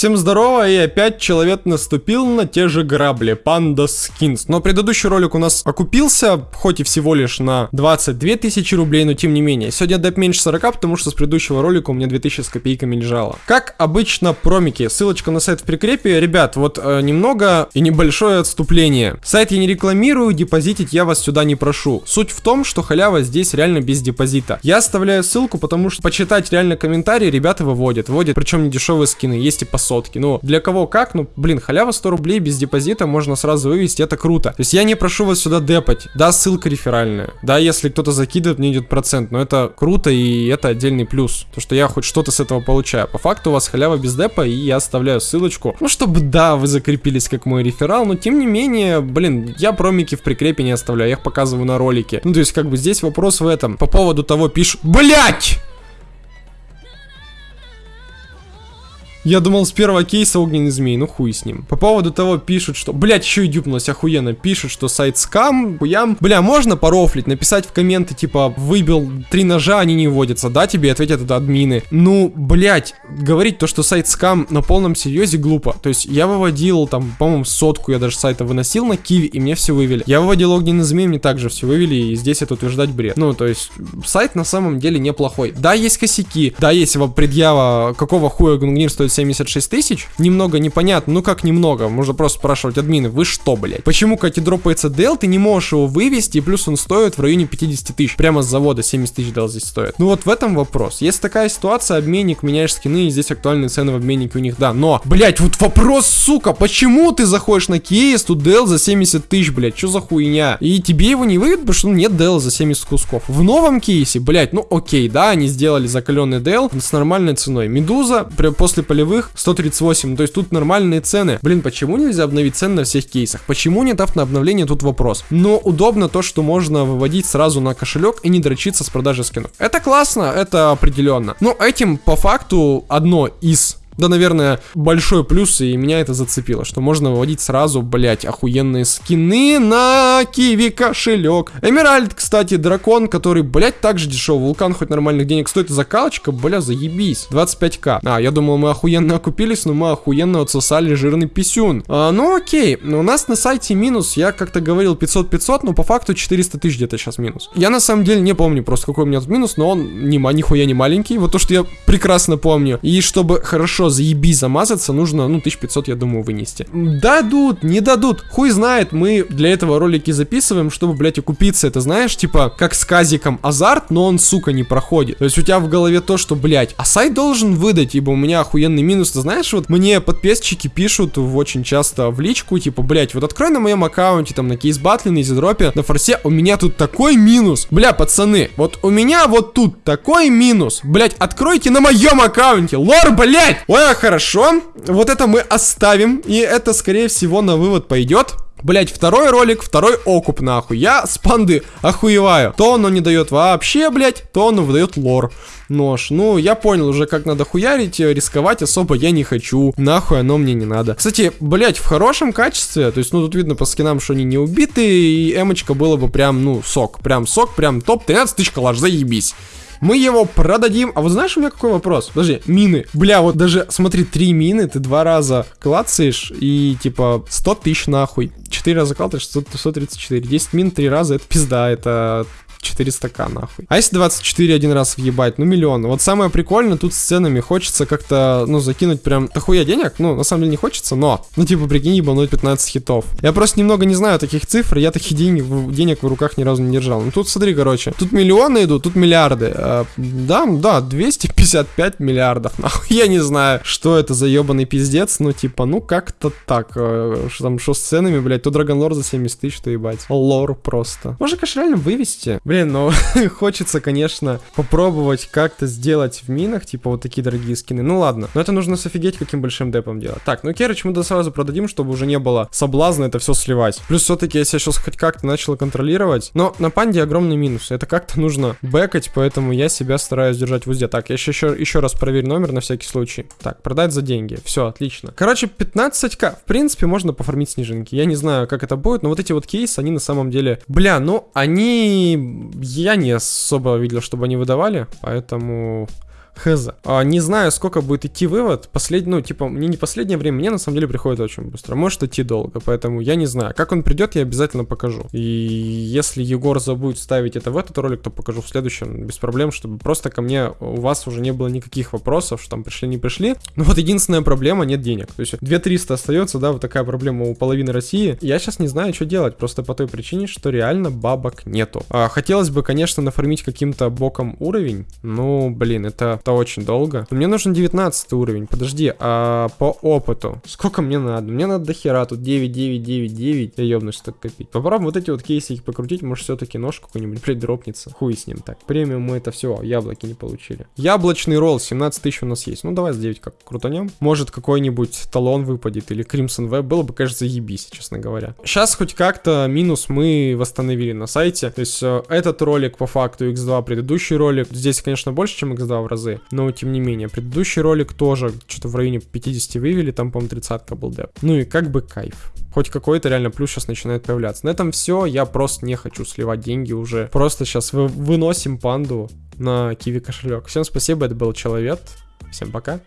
Всем здорово, и опять человек наступил на те же грабли, Panda Skins. Но предыдущий ролик у нас окупился, хоть и всего лишь на 22 тысячи рублей, но тем не менее. Сегодня деп меньше 40, потому что с предыдущего ролика у меня 2000 с копейками лежало. Как обычно, промики, ссылочка на сайт в прикрепе. Ребят, вот э, немного и небольшое отступление. Сайт я не рекламирую, депозитить я вас сюда не прошу. Суть в том, что халява здесь реально без депозита. Я оставляю ссылку, потому что почитать реально комментарии ребята выводят. Вводят, причем не дешевые скины, есть и по сотке. Ну, для кого как, ну, блин, халява 100 рублей без депозита можно сразу вывести, это круто. То есть я не прошу вас сюда депать. Да, ссылка реферальная. Да, если кто-то закидывает, мне идет процент. Но это круто и это отдельный плюс. То, что я хоть что-то с этого получаю. По факту у вас халява без депа, и я оставляю ссылочку. Ну, чтобы, да, вы закрепились как мой реферал, но тем не менее, блин, я промики в прикрепе не оставляю, я их показываю на ролике. Ну, то есть, как бы здесь вопрос в этом. По поводу того пишут... Блять! Я думал с первого кейса огненный змей, ну хуй с ним. По поводу того пишут, что... Блять, еще и дюпнулось охуенно. Пишут, что сайт скам, хуям. Бля, можно порофлить, написать в комменты, типа, выбил три ножа, они не вводятся, да, тебе ответят это админы. Ну, блять, говорить то, что сайт скам на полном серьезе глупо. То есть я выводил там, по-моему, сотку я даже сайта выносил на киви, и мне все вывели. Я выводил огненный змей, мне также все вывели, и здесь это утверждать бред. Ну, то есть сайт на самом деле неплохой. Да, есть косяки, да, есть предъява, какого хуя Гунгнир стоит стоит 76 тысяч. Немного непонятно, ну как немного, можно просто спрашивать админы, вы что, блядь? Почему, тебе дропается DL, ты не можешь его вывести, и плюс он стоит в районе 50 тысяч. Прямо с завода 70 тысяч DL здесь стоит. Ну вот в этом вопрос. Есть такая ситуация, обменник, меняешь скины, и здесь актуальные цены в обменнике у них, да. Но, блядь, вот вопрос, сука, почему ты заходишь на кейс, тут DL за 70 тысяч, блядь, что за хуйня? И тебе его не выведут, потому что ну, нет DL за 70 кусков. В новом кейсе, блядь, ну окей, да, они сделали закаленный DL с нормальной ценой. Медуза, после полевых полевых 138, то есть тут нормальные цены. Блин, почему нельзя обновить цены на всех кейсах? Почему не дав на обновление, тут вопрос. Но удобно то, что можно выводить сразу на кошелек и не дрочиться с продажи скинов. Это классно, это определенно. Но этим по факту одно из да, наверное, большой плюс, и меня это зацепило, что можно выводить сразу, блять, охуенные скины на Киви кошелек. Эмеральд, кстати, дракон, который, блять, также дешевый. Вулкан хоть нормальных денег стоит, закалочка, бля, заебись. 25к. А, я думал, мы охуенно окупились, но мы охуенно отсосали жирный писюн. А, ну окей, у нас на сайте минус, я как-то говорил 500-500, но по факту 400 тысяч где-то сейчас минус. Я на самом деле не помню просто, какой у меня тут минус, но он ни, нихуя не маленький, вот то, что я прекрасно помню. И чтобы хорошо заебись замазаться, нужно, ну, 1500, я думаю, вынести. Дадут, не дадут, хуй знает, мы для этого ролики записываем, чтобы, блядь, окупиться, это знаешь, типа, как с казиком азарт, но он, сука, не проходит. То есть у тебя в голове то, что, блядь, а сайт должен выдать, ибо у меня охуенный минус, ты знаешь, вот мне подписчики пишут очень часто в личку, типа, блядь, вот открой на моем аккаунте, там, на кейс батле, на изидропе, на форсе, у меня тут такой минус. Бля, пацаны, вот у меня вот тут такой минус. Блядь, откройте на моем аккаунте, лор, блядь! Ой, Ой, хорошо. Вот это мы оставим. И это, скорее всего, на вывод пойдет. Блять, второй ролик, второй окуп, нахуй. Я с панды охуеваю. То оно не дает вообще, блять, то оно выдает лор. Нож. Ну, я понял уже, как надо хуярить, э, рисковать особо я не хочу. Нахуй оно мне не надо. Кстати, блять, в хорошем качестве, то есть, ну, тут видно по скинам, что они не убиты, и эмочка было бы прям, ну, сок. Прям сок, прям топ, 13 тысяч коллаж, заебись. Мы его продадим. А вот знаешь, у меня какой вопрос? Подожди, мины. Бля, вот даже, смотри, три мины ты два раза клацаешь и, типа, 100 тысяч нахуй. Четыре раза клацаешь, 134. 10 мин три раза, это пизда, это 400к нахуй. А если 24 один раз въебать, ну миллион. Вот самое прикольное тут с ценами. Хочется как-то, ну, закинуть прям дохуя денег. Ну, на самом деле не хочется, но, ну, типа, прикинь, ебануть 15 хитов. Я просто немного не знаю таких цифр, я таких денег, денег в руках ни разу не держал. Ну, тут смотри, короче, тут миллионы идут, тут миллиарды. А, да, да, 255 миллиардов, нахуй. Я не знаю, что это за ебаный пиздец, ну, типа, ну, как-то так. Э, что там, что с ценами, блядь, то Драгонлор за 70 тысяч, что ебать. Лор просто. Можно, конечно, реально вывести. Блин, ну хочется, конечно, попробовать как-то сделать в минах, типа вот такие дорогие скины. Ну ладно, но это нужно софигеть каким большим депом делать. Так, ну Керыч мы да сразу продадим, чтобы уже не было соблазна это все сливать. Плюс все-таки я сейчас хоть как-то начал контролировать, но на панде огромный минус. Это как-то нужно бэкать, поэтому я себя стараюсь держать в узде. Так, я еще, еще раз проверю номер на всякий случай. Так, продать за деньги. Все, отлично. Короче, 15к. В принципе, можно пофармить снежинки. Я не знаю, как это будет, но вот эти вот кейсы, они на самом деле... Бля, ну, они я не особо видел, чтобы они выдавали, поэтому Хз. А, не знаю, сколько будет идти вывод. Послед... Ну, типа, мне не последнее время, мне на самом деле приходит очень быстро. Может идти долго, поэтому я не знаю. Как он придет, я обязательно покажу. И если Егор забудет ставить это в этот ролик, то покажу в следующем без проблем, чтобы просто ко мне у вас уже не было никаких вопросов, что там пришли, не пришли. Ну вот единственная проблема, нет денег. То есть 2300 остается, да, вот такая проблема у половины России. Я сейчас не знаю, что делать, просто по той причине, что реально бабок нету. А, хотелось бы, конечно, нафармить каким-то боком уровень, ну, блин, это, это очень долго. Мне нужен 19 уровень, подожди, а по опыту, сколько мне надо? Мне надо до хера, тут 9, 9, 9, 9, я ебнусь так копить. Попробуем вот эти вот кейсы покрутить, может все-таки нож какой-нибудь, блядь, дропнется. Хуй с ним так. Премиум мы это все, яблоки не получили. Яблочный ролл, 17 тысяч у нас есть. Ну, давай с 9 как крутанем. Может, какой-нибудь талон выпадет или Crimson Web. Было бы, кажется, ебись, честно говоря. Сейчас хоть как-то минус мы восстановили на сайте. То есть э, этот ролик по факту X2, предыдущий ролик. Здесь, конечно, больше, чем X2 в разы. Но, тем не менее, предыдущий ролик тоже что-то в районе 50 вывели. Там, по-моему, 30 был деп. Ну и как бы кайф хоть какой-то реально плюс сейчас начинает появляться. На этом все, я просто не хочу сливать деньги уже. Просто сейчас вы, выносим панду на киви кошелек. Всем спасибо, это был Человек. Всем пока.